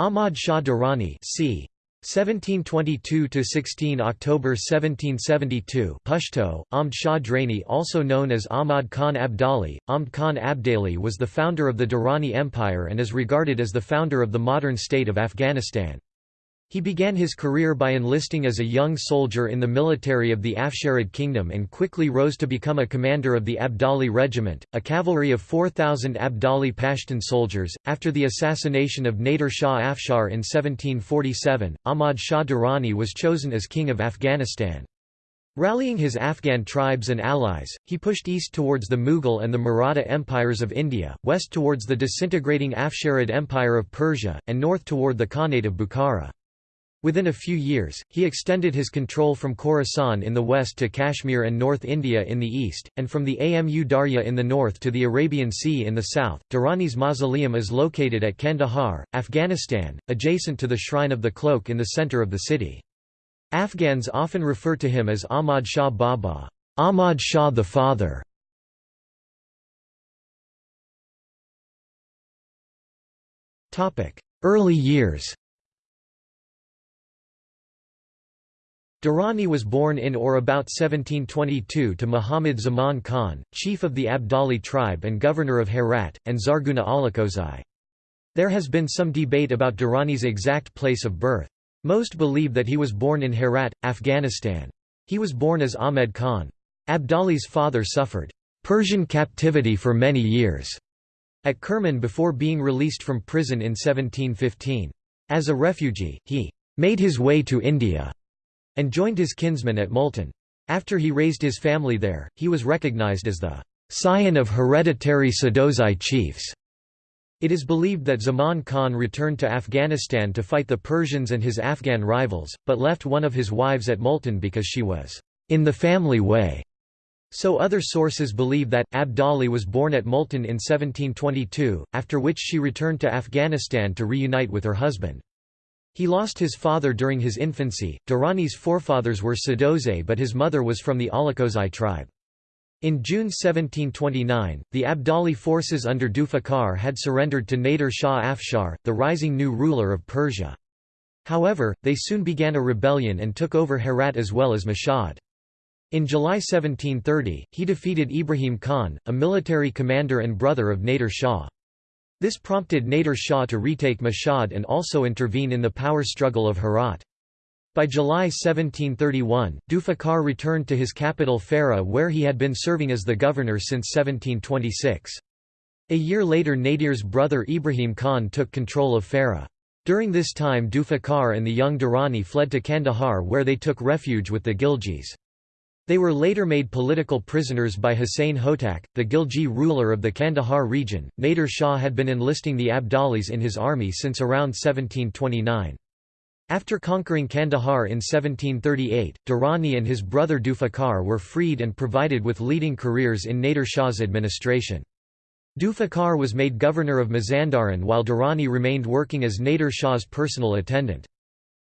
Ahmad Shah Durrani c. 1722–16 October 1772 Pashto, Ahmad Shah Draini also known as Ahmad Khan Abdali, Ahmad Khan Abdali was the founder of the Durrani Empire and is regarded as the founder of the modern state of Afghanistan. He began his career by enlisting as a young soldier in the military of the Afsharid kingdom and quickly rose to become a commander of the Abdali regiment, a cavalry of 4,000 Abdali Pashtun soldiers. After the assassination of Nader Shah Afshar in 1747, Ahmad Shah Durrani was chosen as king of Afghanistan. Rallying his Afghan tribes and allies, he pushed east towards the Mughal and the Maratha empires of India, west towards the disintegrating Afsharid Empire of Persia, and north toward the Khanate of Bukhara. Within a few years, he extended his control from Khorasan in the west to Kashmir and North India in the east, and from the Amu Darya in the north to the Arabian Sea in the south. Durrani's mausoleum is located at Kandahar, Afghanistan, adjacent to the Shrine of the Cloak in the center of the city. Afghans often refer to him as Ahmad Shah Baba, Ahmad Shah the Father. Early years Durrani was born in or about 1722 to Muhammad Zaman Khan, chief of the Abdali tribe and governor of Herat, and Zarguna Alakozai. There has been some debate about Durrani's exact place of birth. Most believe that he was born in Herat, Afghanistan. He was born as Ahmed Khan. Abdali's father suffered Persian captivity for many years at Kerman before being released from prison in 1715. As a refugee, he made his way to India and joined his kinsmen at Multan. After he raised his family there, he was recognized as the scion of hereditary Sadozai chiefs. It is believed that Zaman Khan returned to Afghanistan to fight the Persians and his Afghan rivals, but left one of his wives at Multan because she was in the family way. So other sources believe that, Abdali was born at Multan in 1722, after which she returned to Afghanistan to reunite with her husband. He lost his father during his infancy. Durrani's forefathers were Sadozai, but his mother was from the Alakozai tribe. In June 1729, the Abdali forces under Zulfiqar had surrendered to Nader Shah Afshar, the rising new ruler of Persia. However, they soon began a rebellion and took over Herat as well as Mashhad. In July 1730, he defeated Ibrahim Khan, a military commander and brother of Nader Shah. This prompted Nader Shah to retake Mashhad and also intervene in the power struggle of Herat. By July 1731, Zulfiqar returned to his capital Farah where he had been serving as the governor since 1726. A year later Nadir's brother Ibrahim Khan took control of Farah. During this time Zulfiqar and the young Durrani fled to Kandahar where they took refuge with the Ghilzais. They were later made political prisoners by Hussein Hotak, the Ghilji ruler of the Kandahar region. Nader Shah had been enlisting the Abdalis in his army since around 1729. After conquering Kandahar in 1738, Durrani and his brother Zulfiqar were freed and provided with leading careers in Nader Shah's administration. Zulfiqar was made governor of Mazandaran while Durrani remained working as Nader Shah's personal attendant.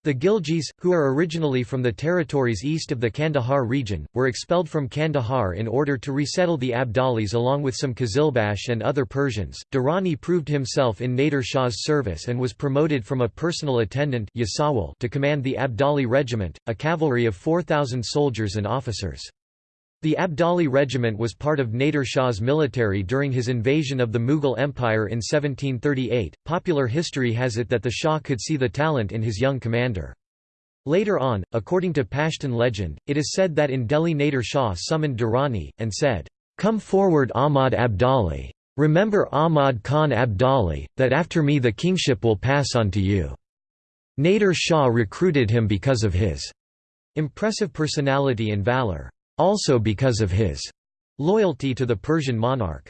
The Ghilzais, who are originally from the territories east of the Kandahar region, were expelled from Kandahar in order to resettle the Abdalis along with some Qizilbash and other Persians. Durrani proved himself in Nader Shah's service and was promoted from a personal attendant to command the Abdali regiment, a cavalry of 4,000 soldiers and officers. The Abdali regiment was part of Nader Shah's military during his invasion of the Mughal Empire in 1738. Popular history has it that the Shah could see the talent in his young commander. Later on, according to Pashtun legend, it is said that in Delhi Nader Shah summoned Durrani, and said, Come forward Ahmad Abdali. Remember Ahmad Khan Abdali, that after me the kingship will pass on to you. Nader Shah recruited him because of his impressive personality and valor also because of his loyalty to the Persian monarch.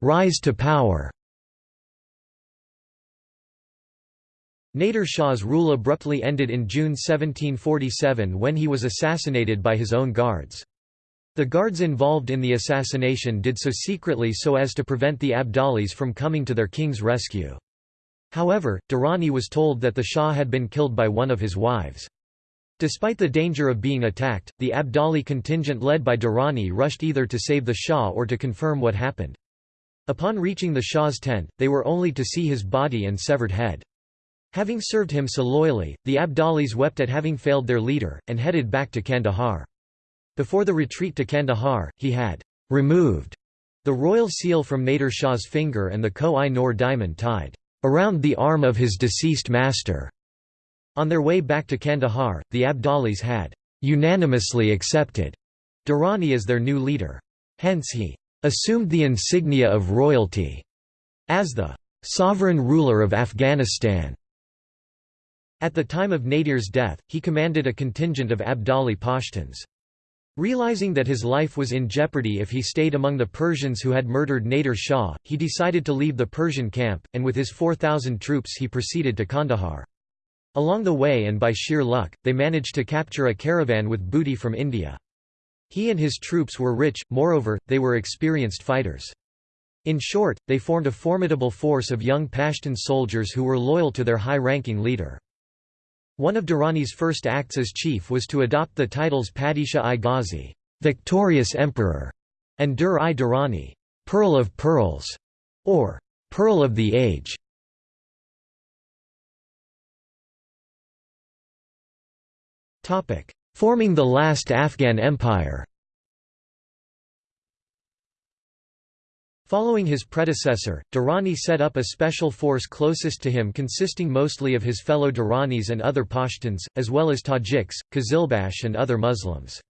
Rise to power Nader Shah's rule abruptly ended in June 1747 when he was assassinated by his own guards. The guards involved in the assassination did so secretly so as to prevent the Abdalis from coming to their king's rescue. However, Durrani was told that the Shah had been killed by one of his wives. Despite the danger of being attacked, the Abdali contingent led by Durrani rushed either to save the Shah or to confirm what happened. Upon reaching the Shah's tent, they were only to see his body and severed head. Having served him so loyally, the Abdalis wept at having failed their leader, and headed back to Kandahar. Before the retreat to Kandahar, he had removed the royal seal from Nader Shah's finger and the Koh-i-Noor diamond tied around the arm of his deceased master. On their way back to Kandahar, the Abdalis had unanimously accepted Durrani as their new leader. Hence he assumed the insignia of royalty as the sovereign ruler of Afghanistan. At the time of Nadir's death, he commanded a contingent of Abdali Pashtuns. Realizing that his life was in jeopardy if he stayed among the Persians who had murdered Nader Shah, he decided to leave the Persian camp, and with his 4,000 troops he proceeded to Kandahar. Along the way and by sheer luck, they managed to capture a caravan with booty from India. He and his troops were rich, moreover, they were experienced fighters. In short, they formed a formidable force of young Pashtun soldiers who were loyal to their high-ranking leader. One of Durrani's first acts as chief was to adopt the titles Padishah-i Ghazi victorious emperor", and Dur-i Durrani Pearl of Pearls", or Pearl of the Age. Forming the last Afghan empire Following his predecessor, Durrani set up a special force closest to him consisting mostly of his fellow Durranis and other Pashtuns, as well as Tajiks, Qizilbash and other Muslims.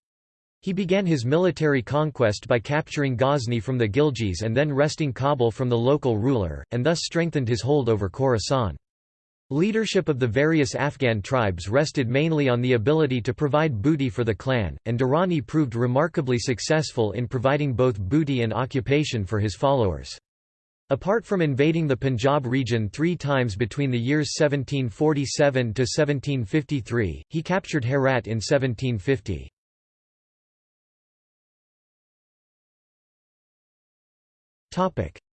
He began his military conquest by capturing Ghazni from the Ghilzais and then wresting Kabul from the local ruler, and thus strengthened his hold over Khorasan. Leadership of the various Afghan tribes rested mainly on the ability to provide booty for the clan, and Durrani proved remarkably successful in providing both booty and occupation for his followers. Apart from invading the Punjab region three times between the years 1747 to 1753, he captured Herat in 1750.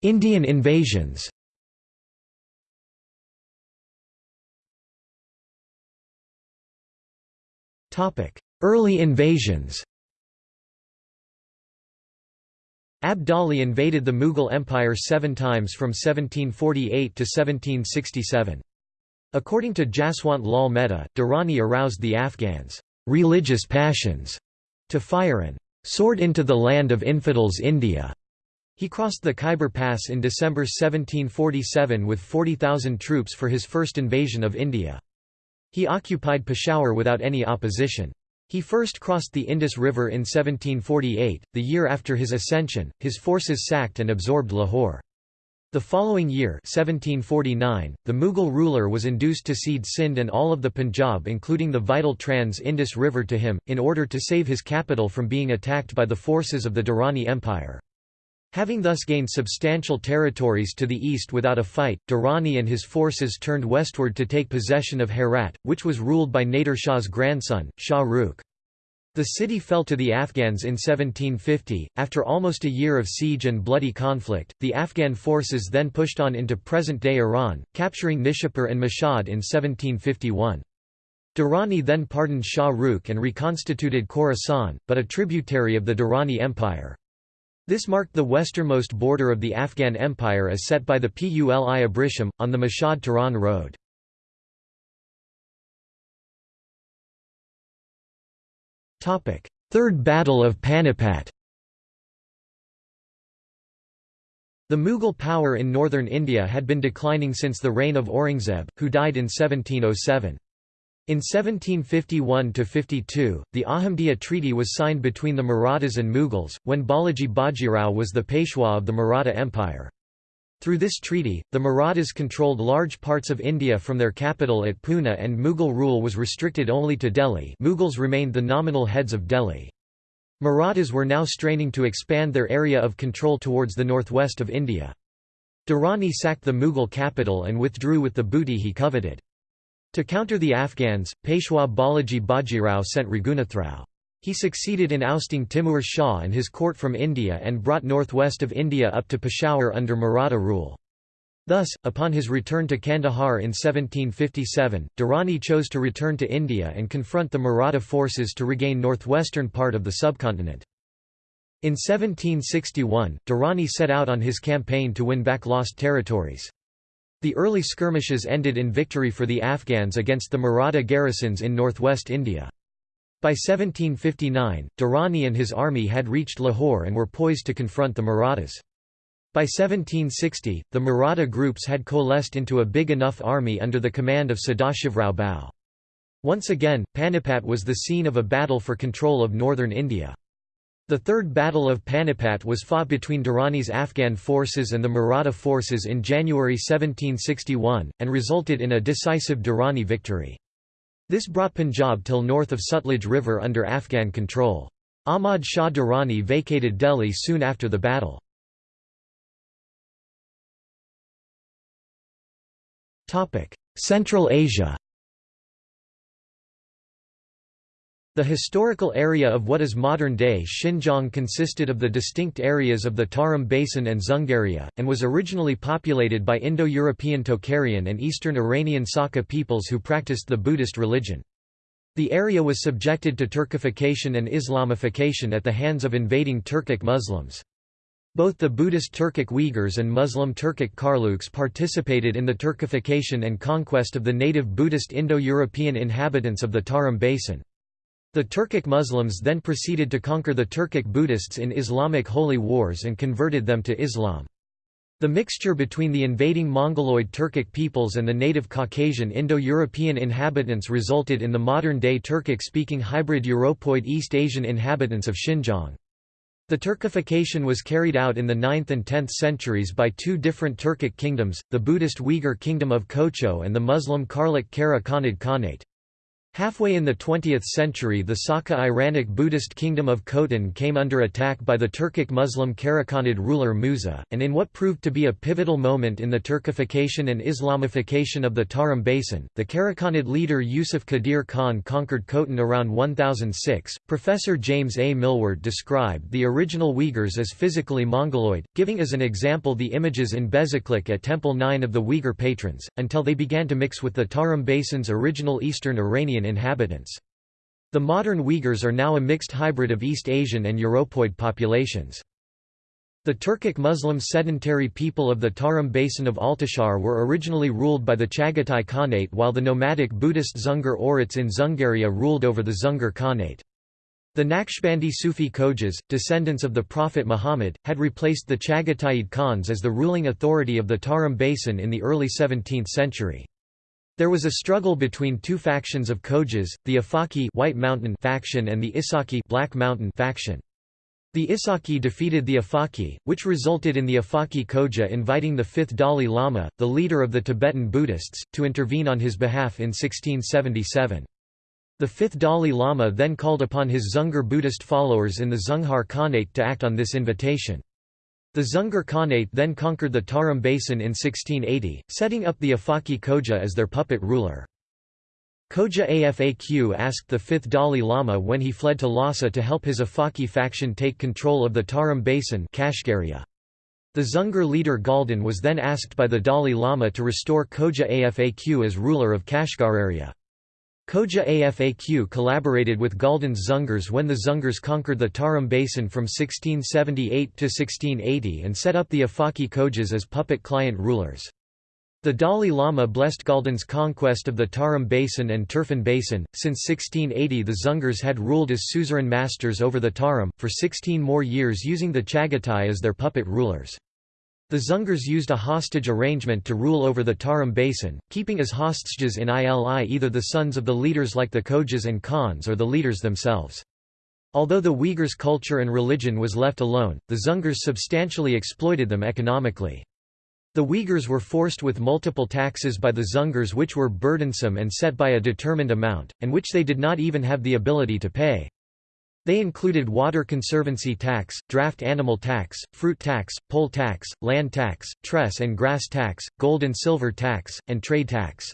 Indian invasions Early invasions Abdali invaded the Mughal Empire seven times from 1748 to 1767. According to Jaswant Lal Mehta, Durrani aroused the Afghans' religious passions to fire and sword into the land of infidels India. He crossed the Khyber Pass in December 1747 with 40,000 troops for his first invasion of India. He occupied Peshawar without any opposition. He first crossed the Indus River in 1748, the year after his ascension, his forces sacked and absorbed Lahore. The following year 1749, the Mughal ruler was induced to cede Sindh and all of the Punjab including the vital trans-Indus River to him, in order to save his capital from being attacked by the forces of the Durrani Empire. Having thus gained substantial territories to the east without a fight, Durrani and his forces turned westward to take possession of Herat, which was ruled by Nader Shah's grandson, Shah Rukh. The city fell to the Afghans in 1750. After almost a year of siege and bloody conflict, the Afghan forces then pushed on into present day Iran, capturing Nishapur and Mashhad in 1751. Durrani then pardoned Shah Rukh and reconstituted Khorasan, but a tributary of the Durrani Empire. This marked the westernmost border of the Afghan Empire as set by the Puli Abrisham, on the Mashhad-Tehran road. Third Battle of Panipat The Mughal power in northern India had been declining since the reign of Aurangzeb, who died in 1707. In 1751–52, the Ahmadiyya Treaty was signed between the Marathas and Mughals, when Balaji Bajirao was the Peshwa of the Maratha Empire. Through this treaty, the Marathas controlled large parts of India from their capital at Pune and Mughal rule was restricted only to Delhi Mughals remained the nominal heads of Delhi. Marathas were now straining to expand their area of control towards the northwest of India. Durrani sacked the Mughal capital and withdrew with the booty he coveted. To counter the Afghans, Peshwa Balaji Bajirao sent Raghunathrao. He succeeded in ousting Timur Shah and his court from India and brought northwest of India up to Peshawar under Maratha rule. Thus, upon his return to Kandahar in 1757, Durrani chose to return to India and confront the Maratha forces to regain northwestern part of the subcontinent. In 1761, Durrani set out on his campaign to win back lost territories. The early skirmishes ended in victory for the Afghans against the Maratha garrisons in northwest India. By 1759, Durrani and his army had reached Lahore and were poised to confront the Marathas. By 1760, the Maratha groups had coalesced into a big enough army under the command of Sadashivrao Bhau. Once again, Panipat was the scene of a battle for control of northern India. The Third Battle of Panipat was fought between Durrani's Afghan forces and the Maratha forces in January 1761, and resulted in a decisive Durrani victory. This brought Punjab till north of Sutlej River under Afghan control. Ahmad Shah Durrani vacated Delhi soon after the battle. Central Asia The historical area of what is modern-day Xinjiang consisted of the distinct areas of the Tarim Basin and Dzungaria, and was originally populated by Indo-European Tocharian and Eastern Iranian Sakha peoples who practiced the Buddhist religion. The area was subjected to Turkification and Islamification at the hands of invading Turkic Muslims. Both the Buddhist Turkic Uyghurs and Muslim Turkic Karluks participated in the Turkification and conquest of the native Buddhist Indo-European inhabitants of the Tarim Basin. The Turkic Muslims then proceeded to conquer the Turkic Buddhists in Islamic holy wars and converted them to Islam. The mixture between the invading Mongoloid Turkic peoples and the native Caucasian Indo-European inhabitants resulted in the modern-day Turkic-speaking hybrid Europoid East Asian inhabitants of Xinjiang. The Turkification was carried out in the 9th and 10th centuries by two different Turkic kingdoms, the Buddhist Uyghur Kingdom of Kocho and the Muslim Karluk Kara Khanate. Halfway in the 20th century the Sakha Iranic Buddhist kingdom of Khotan came under attack by the Turkic Muslim Karakhanid ruler Musa, and in what proved to be a pivotal moment in the Turkification and Islamification of the Tarim Basin, the Karakhanid leader Yusuf Qadir Khan conquered Khotan around 1006. Professor James A. Millward described the original Uyghurs as physically Mongoloid, giving as an example the images in Bezeklik at Temple 9 of the Uyghur patrons, until they began to mix with the Tarim Basin's original Eastern Iranian inhabitants. The modern Uyghurs are now a mixed hybrid of East Asian and Europoid populations. The Turkic Muslim sedentary people of the Tarim basin of Altishahr were originally ruled by the Chagatai Khanate while the nomadic Buddhist Dzungar Oirats in Dzungaria ruled over the Dzungar Khanate. The Naqshbandi Sufi Khojas, descendants of the Prophet Muhammad, had replaced the Chagataid Khans as the ruling authority of the Tarim basin in the early 17th century. There was a struggle between two factions of Khojas, the Afaki White Mountain faction and the Isaki Black Mountain faction. The Isaki defeated the Afaki, which resulted in the Afaki Koja inviting the fifth Dalai Lama, the leader of the Tibetan Buddhists, to intervene on his behalf in 1677. The fifth Dalai Lama then called upon his Dzungar Buddhist followers in the Dzungar Khanate to act on this invitation. The Dzungar Khanate then conquered the Tarim Basin in 1680, setting up the Afaki Khoja as their puppet ruler. Khoja Afaq asked the fifth Dalai Lama when he fled to Lhasa to help his Afaki faction take control of the Tarim Basin Kashgaria. The Dzungar leader Galdan was then asked by the Dalai Lama to restore Khoja Afaq as ruler of Kashgar Khoja Afaq collaborated with Galdan's Dzungars when the Dzungars conquered the Tarim Basin from 1678 to 1680 and set up the Afaki Khojas as puppet client rulers. The Dalai Lama blessed Galdan's conquest of the Tarim Basin and Turfan Basin. Since 1680, the Dzungars had ruled as suzerain masters over the Tarim, for 16 more years using the Chagatai as their puppet rulers. The Dzungars used a hostage arrangement to rule over the Tarim Basin, keeping as hostages in Ili either the sons of the leaders like the Khojas and Khans or the leaders themselves. Although the Uyghurs' culture and religion was left alone, the Dzungars substantially exploited them economically. The Uyghurs were forced with multiple taxes by the Dzungars which were burdensome and set by a determined amount, and which they did not even have the ability to pay. They included water conservancy tax, draft animal tax, fruit tax, poll tax, land tax, tress and grass tax, gold and silver tax, and trade tax.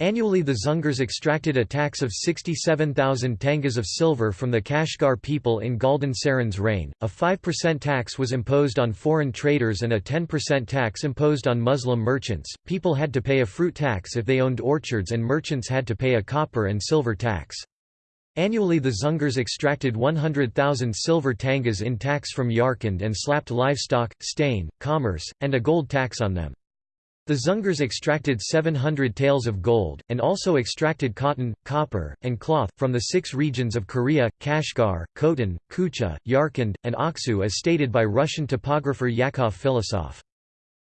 Annually the Dzungars extracted a tax of 67,000 tangas of silver from the Kashgar people in Galdan Tseren's reign, a 5% tax was imposed on foreign traders and a 10% tax imposed on Muslim merchants. People had to pay a fruit tax if they owned orchards and merchants had to pay a copper and silver tax. Annually the Dzungars extracted 100,000 silver tangas in tax from Yarkand and slapped livestock, stain, commerce, and a gold tax on them. The Dzungars extracted 700 taels of gold, and also extracted cotton, copper, and cloth, from the six regions of Korea, Kashgar, Khotan, Kucha, Yarkand, and Aksu as stated by Russian topographer Yakov Filosof.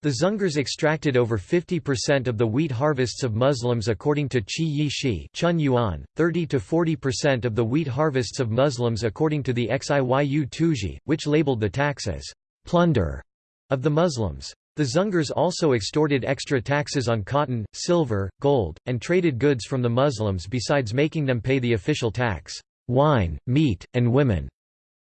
The Dzungars extracted over 50% of the wheat harvests of Muslims according to Qi Yi Shi Chun Yuan, 30–40% of the wheat harvests of Muslims according to the Xiyu Tuji, which labeled the tax as «plunder» of the Muslims. The Dzungars also extorted extra taxes on cotton, silver, gold, and traded goods from the Muslims besides making them pay the official tax, wine, meat, and women,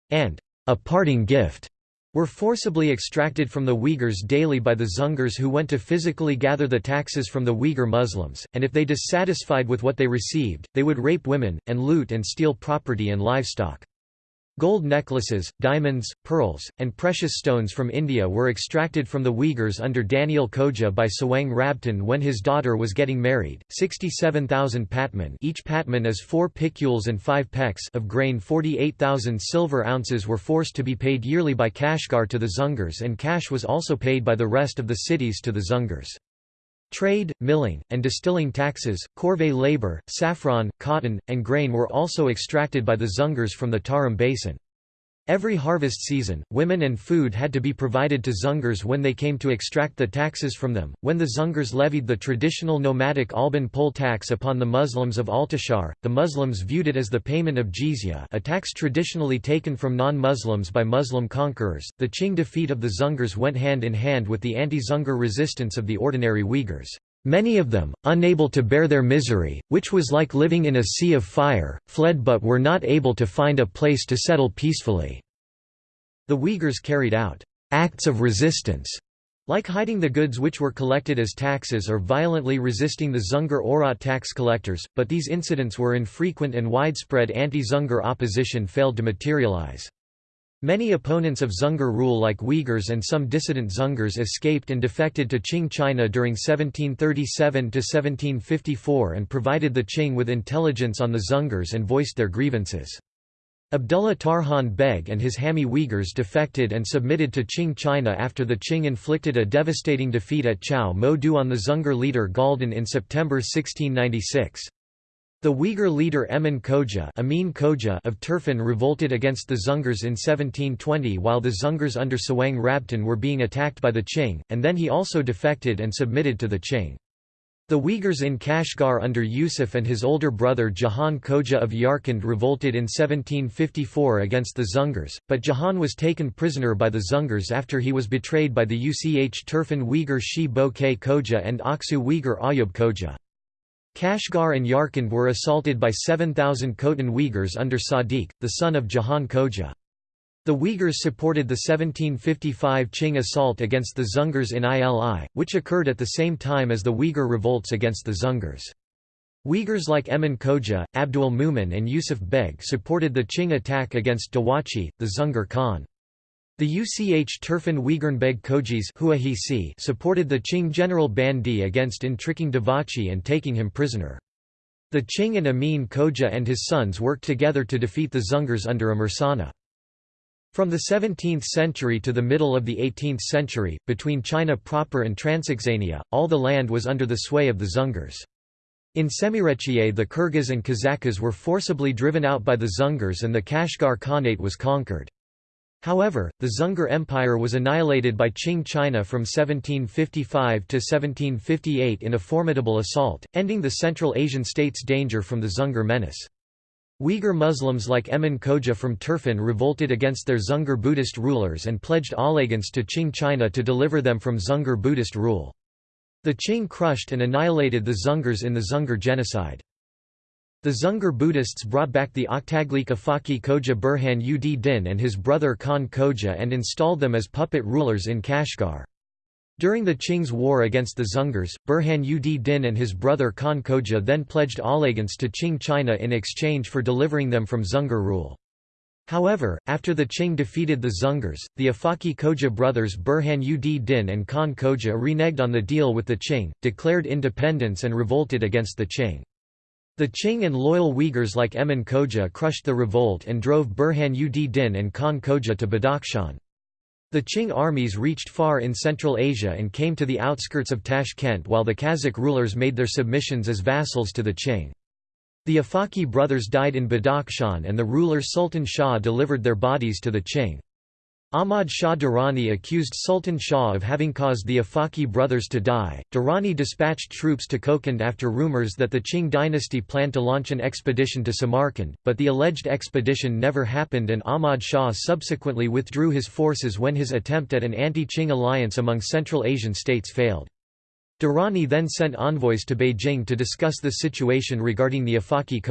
and a parting gift were forcibly extracted from the Uyghurs daily by the Dzungars who went to physically gather the taxes from the Uyghur Muslims, and if they dissatisfied with what they received, they would rape women, and loot and steal property and livestock. Gold necklaces, diamonds, pearls, and precious stones from India were extracted from the Uyghurs under Daniel Khoja by Tsewang Rabtan when his daughter was getting married. 67,000 patman each patman is 4 piculs and 5 pecks of grain 48,000 silver ounces were forced to be paid yearly by Kashgar to the Dzungars and cash was also paid by the rest of the cities to the Dzungars. Trade, milling, and distilling taxes, corvée labor, saffron, cotton, and grain were also extracted by the Dzungars from the Tarim Basin. Every harvest season, women and food had to be provided to Dzungars when they came to extract the taxes from them. When the Dzungars levied the traditional nomadic Alban poll tax upon the Muslims of Altishahr, the Muslims viewed it as the payment of jizya, a tax traditionally taken from non-Muslims by Muslim conquerors. The Qing defeat of the Dzungars went hand in hand with the anti-Dzungar resistance of the ordinary Uyghurs. Many of them, unable to bear their misery, which was like living in a sea of fire, fled but were not able to find a place to settle peacefully. The Uyghurs carried out acts of resistance, like hiding the goods which were collected as taxes or violently resisting the Dzungar Oirat tax collectors, but these incidents were infrequent and widespread anti-Dzungar opposition failed to materialize. Many opponents of Dzungar rule like Uyghurs and some dissident Dzungars escaped and defected to Qing China during 1737–1754 and provided the Qing with intelligence on the Dzungars and voiced their grievances. Abdullah Tarhan Beg and his Hami Uyghurs defected and submitted to Qing China after the Qing inflicted a devastating defeat at Chao Mo Du on the Dzungar leader Galdan in September 1696. The Uyghur leader Emin Khoja, Amin Koja of Turfan revolted against the Dzungars in 1720 while the Dzungars under Tsewang Rabtan were being attacked by the Qing, and then he also defected and submitted to the Qing. The Uyghurs in Kashgar under Yusuf and his older brother Jahan Koja of Yarkand revolted in 1754 against the Dzungars, but Jahan was taken prisoner by the Dzungars after he was betrayed by the Uch Turfan Uyghur Shi Bo K Koja and Aksu Uyghur Ayub Koja. Kashgar and Yarkand were assaulted by 7,000 Khotan Uyghurs under Sadiq, the son of Jahan Koja. The Uyghurs supported the 1755 Qing assault against the Dzungars in Ili, which occurred at the same time as the Uyghur revolts against the Dzungars. Uyghurs like Emin Khoja, Abdul Mumin and Yusuf Beg supported the Qing attack against Dawachi, the Dzungar Khan. The UCH Turfan Uyghurnbeg Kojis supported the Qing general Bandi against intriguing Dawachi and taking him prisoner. The Qing and Amin Koja and his sons worked together to defeat the Dzungars under Amursana. From the 17th century to the middle of the 18th century, between China proper and Transoxania, all the land was under the sway of the Dzungars. In Semirechye the Kyrgyz and Kazakhs were forcibly driven out by the Dzungars and the Kashgar Khanate was conquered. However, the Dzungar Empire was annihilated by Qing China from 1755 to 1758 in a formidable assault, ending the Central Asian states' danger from the Dzungar menace. Uyghur Muslims like Emin Khoja from Turfan revolted against their Dzungar Buddhist rulers and pledged allegiance to Qing China to deliver them from Dzungar Buddhist rule. The Qing crushed and annihilated the Dzungars in the Dzungar genocide. The Dzungar Buddhists brought back the Oktaglik Afaki Koja Burhan ud Din and his brother Khan Khoja and installed them as puppet rulers in Kashgar. During the Qing's war against the Dzungars, Burhan ud Din and his brother Khan Khoja then pledged allegiance to Qing China in exchange for delivering them from Dzungar rule. However, after the Qing defeated the Dzungars, the Afaki Koja brothers Burhan ud Din and Khan Khoja reneged on the deal with the Qing, declared independence and revolted against the Qing. The Qing and loyal Uyghurs like Emin Khoja crushed the revolt and drove Burhan ud Din and Khan Khoja to Badakhshan. The Qing armies reached far in Central Asia and came to the outskirts of Tashkent while the Kazakh rulers made their submissions as vassals to the Qing. The Afaki brothers died in Badakhshan and the ruler Sultan Shah delivered their bodies to the Qing. Ahmad Shah Durrani accused Sultan Shah of having caused the Afaki brothers to die. Durrani dispatched troops to Kokand after rumors that the Qing dynasty planned to launch an expedition to Samarkand, but the alleged expedition never happened and Ahmad Shah subsequently withdrew his forces when his attempt at an anti-Qing alliance among Central Asian states failed. Durrani then sent envoys to Beijing to discuss the situation regarding the Afaki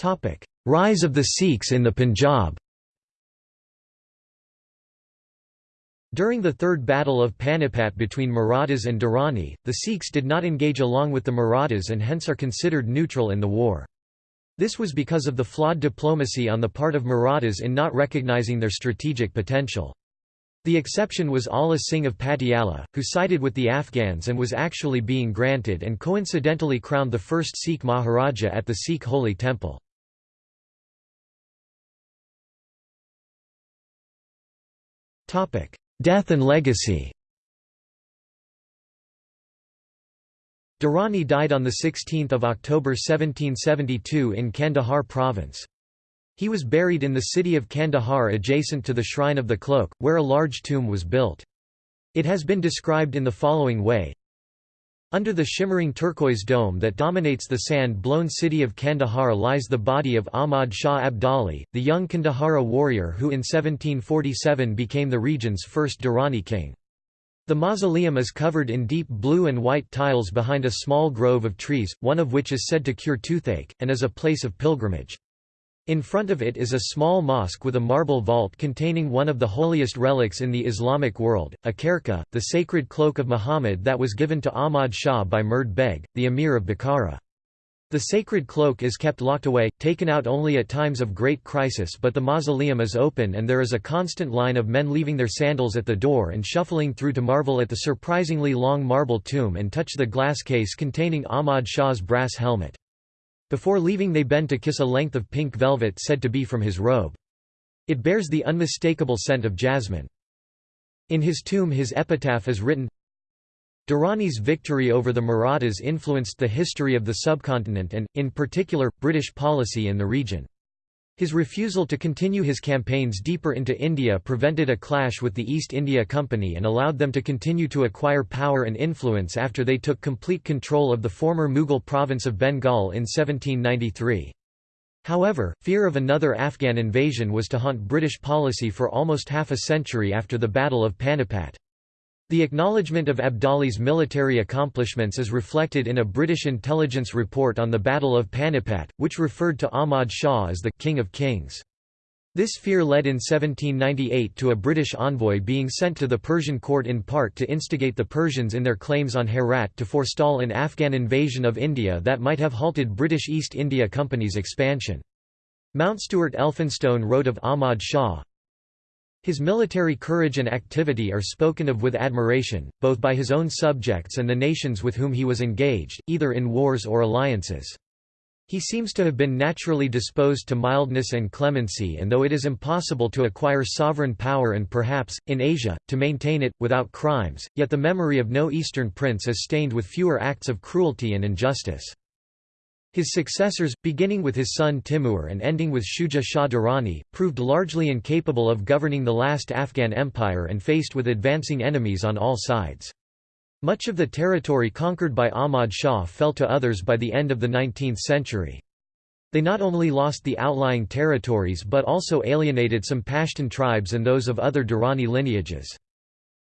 Khojas. Rise of the Sikhs in the Punjab During the Third Battle of Panipat between Marathas and Durrani, the Sikhs did not engage along with the Marathas and hence are considered neutral in the war. This was because of the flawed diplomacy on the part of Marathas in not recognizing their strategic potential. The exception was Ala Singh of Patiala, who sided with the Afghans and was actually being granted and coincidentally crowned the first Sikh Maharaja at the Sikh Holy Temple. Death and legacy Durrani died on 16 October 1772 in Kandahar province. He was buried in the city of Kandahar adjacent to the Shrine of the Cloak, where a large tomb was built. It has been described in the following way under the shimmering turquoise dome that dominates the sand-blown city of Kandahar lies the body of Ahmad Shah Abdali, the young Kandahara warrior who in 1747 became the region's first Durrani king. The mausoleum is covered in deep blue and white tiles behind a small grove of trees, one of which is said to cure toothache, and is a place of pilgrimage. In front of it is a small mosque with a marble vault containing one of the holiest relics in the Islamic world, a kherka, the sacred cloak of Muhammad that was given to Ahmad Shah by Murad Beg, the emir of Bukhara. The sacred cloak is kept locked away, taken out only at times of great crisis but the mausoleum is open and there is a constant line of men leaving their sandals at the door and shuffling through to marvel at the surprisingly long marble tomb and touch the glass case containing Ahmad Shah's brass helmet. Before leaving they bend to kiss a length of pink velvet said to be from his robe. It bears the unmistakable scent of jasmine. In his tomb his epitaph is written, Durrani's victory over the Marathas influenced the history of the subcontinent and, in particular, British policy in the region. His refusal to continue his campaigns deeper into India prevented a clash with the East India Company and allowed them to continue to acquire power and influence after they took complete control of the former Mughal province of Bengal in 1793. However, fear of another Afghan invasion was to haunt British policy for almost half a century after the Battle of Panipat. The acknowledgement of Abdali's military accomplishments is reflected in a British intelligence report on the Battle of Panipat, which referred to Ahmad Shah as the «King of Kings». This fear led in 1798 to a British envoy being sent to the Persian court in part to instigate the Persians in their claims on Herat to forestall an Afghan invasion of India that might have halted British East India Company's expansion. Mountstuart Elphinstone wrote of Ahmad Shah, his military courage and activity are spoken of with admiration, both by his own subjects and the nations with whom he was engaged, either in wars or alliances. He seems to have been naturally disposed to mildness and clemency and though it is impossible to acquire sovereign power and perhaps, in Asia, to maintain it, without crimes, yet the memory of no Eastern prince is stained with fewer acts of cruelty and injustice. His successors, beginning with his son Timur and ending with Shuja Shah Durrani, proved largely incapable of governing the last Afghan empire and faced with advancing enemies on all sides. Much of the territory conquered by Ahmad Shah fell to others by the end of the 19th century. They not only lost the outlying territories but also alienated some Pashtun tribes and those of other Durrani lineages.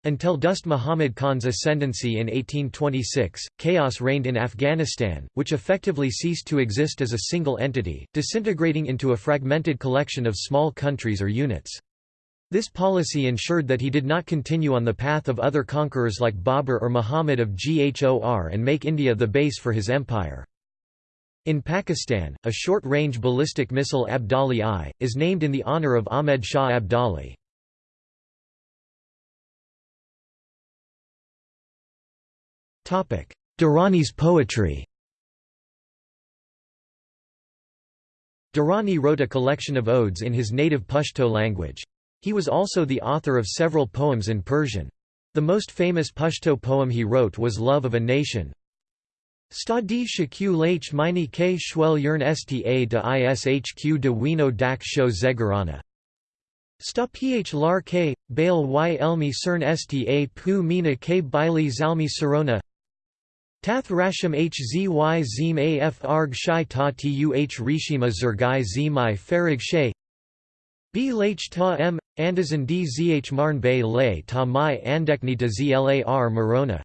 Until Dost Muhammad Khan's ascendancy in 1826, chaos reigned in Afghanistan, which effectively ceased to exist as a single entity, disintegrating into a fragmented collection of small countries or units. This policy ensured that he did not continue on the path of other conquerors like Babur or Muhammad of Ghor and make India the base for his empire. In Pakistan, a short-range ballistic missile Abdali I, is named in the honour of Ahmed Shah Abdali. Durrani's poetry Durrani wrote a collection of odes in his native Pashto language. He was also the author of several poems in Persian. The most famous Pashto poem he wrote was Love of a Nation. Stadi shaq lach mini k shwel yern sta de ishq de wino dak sho zegarana. Sta ph lar k, bail y elmi cern sta pu mina k bili zalmi sarona Tath Rasham Hzy Zim Af Arg Shai Ta Tuh Rishima Zergai Zimai Farig Shay B Lach Ta M, Andazan D Marn Bay Lay Ta Mai Andekni de Zlar Marona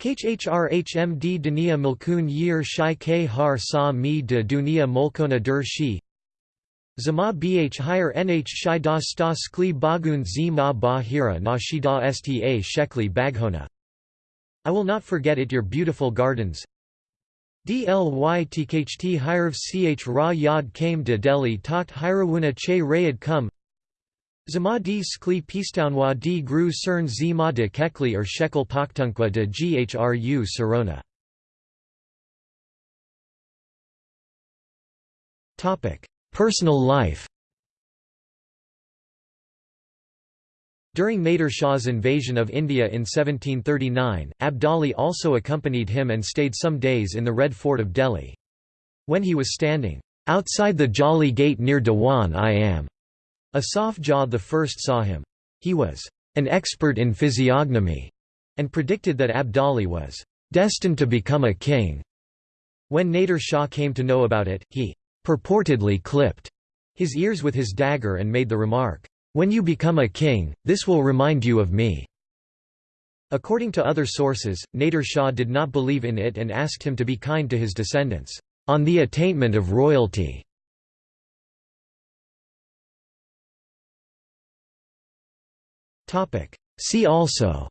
KHRHMD Dunia Milkun Yir Shai K Har Sa Mi de Dunia Molkona Dur Shi Zama Bh Higher Nh Shai Da Sta Skli Bagun Zima bahira Na Shida Sta Shekli Baghona I will not forget it your beautiful gardens. Dlytkht Hirv ch Ra Yad came de Delhi Takht Hirawuna che Rayad kum Zama di skli pistounwa di gru cern zima de kekli or shekel paktunkwa de ghru sarona. Personal life During Nader Shah's invasion of India in 1739, Abdali also accompanied him and stayed some days in the Red Fort of Delhi. When he was standing, "...outside the Jolly Gate near Dewan I am," Asaf Jah I saw him. He was an expert in physiognomy, and predicted that Abdali was destined to become a king. When Nader Shah came to know about it, he purportedly clipped his ears with his dagger and made the remark, when you become a king, this will remind you of me." According to other sources, Nader Shah did not believe in it and asked him to be kind to his descendants, "...on the attainment of royalty." See also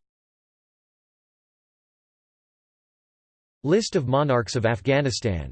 List of monarchs of Afghanistan